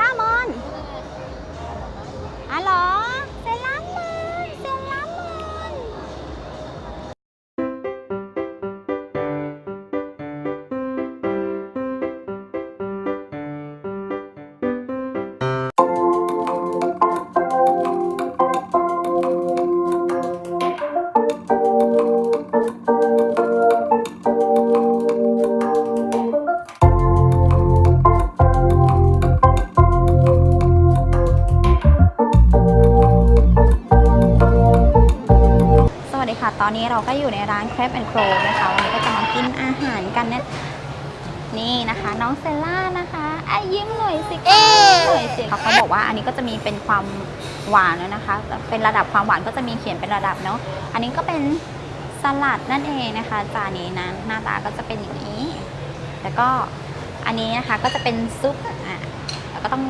ล่า ค่ะ ตอนนี้เราก็อยู่ในร้านเครปแอนด์โครนะคะวันนี้ก็จะมากินอาหารกันเนี่ยนี่นะคะ น้องเซลล่านะคะอะยิ้มหน่อยสิคะยิ้มหน่อยสิเขาเขาบอกว่าอันนี้ก็จะมีเป็นความหวานแล้วนะคะ เป็นระดับความหวานก็จะมีเขียนเป็นระดับเนาะอันนี้ก็เป็นสลัดนั่นเองนะคะจานนี้นะหน้าตาก็จะเป็นอย่างนี้ แล้วก็อันนี้นะคะก็จะเป็นซุปอะแล้วก็ต้อง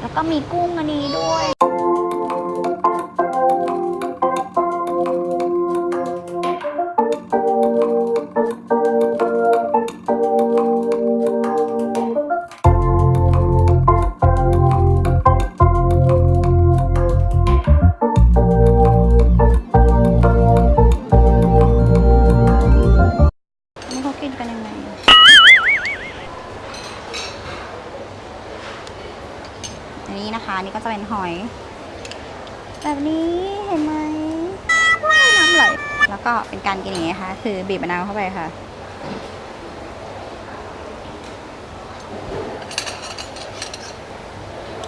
แล้วก็มีกุ้งอันนี้ด้วย กินกันยังไง อันนี้นะคะอันนี่ก็จะเป็นหอย แบบนี้เห็นไหมว้ายน้ำไหลแล้วก็เป็นการกินอย่างนี้ค่ะคือบีบมะนาวเข้าไปค่ะ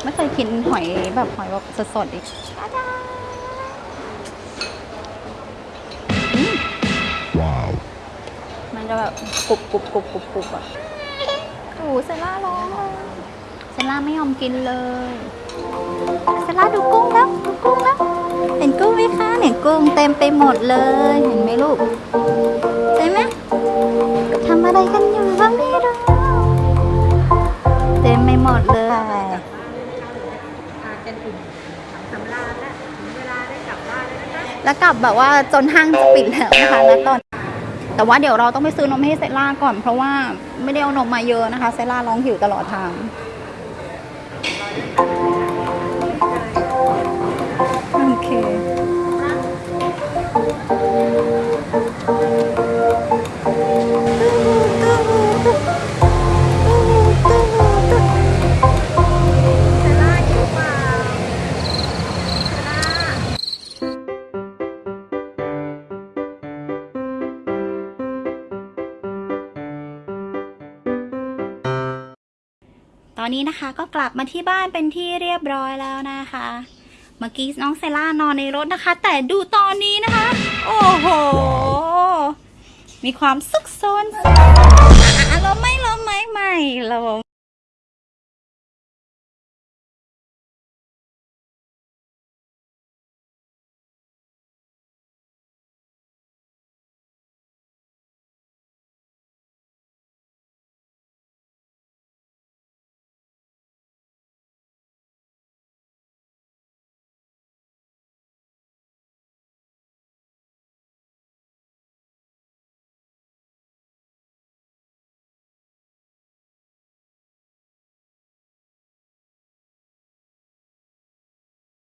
ไม่เคยกินหอยแบบหอยแบบสดๆอีก มันจะแบบกรุบกรุบกรุบกรุบกรุบอะโอ้โหเซล่าร้องเลยเซล่าไม่ยอมกินเลยเซล่าดูกุ้งแล้วดูกุ้งแล้วเห็นกุ้งไหมคะเห็นกุ้งเต็มไปหมดเลย เห็นไหมลูกใช่ไหมทำอะไรกันอยู่ก็ไม่รู้เต็มไปหมดเลยแล้วกลับแบบว่าจนห้างจะปิดแล้วนะคะแล้วตอน แต่ว่าเดี๋ยวเราต้องไปซื้อนมให้เซล่าก่อน เพราะว่าไม่ได้เอานมมาเยอะนะคะ เซล่าร้องหิวตลอดทาง อนนี้นะคะก็กลับมาที่บ้านเป็นที่เรียบร้อยแล้วนะคะ เมื่อกี้น้องเซล่านอนในรถนะคะ แต่ดูตอนนี้นะคะ โอ้โห มีความซุกซนอะเราไม่เราไม่ไม่เรา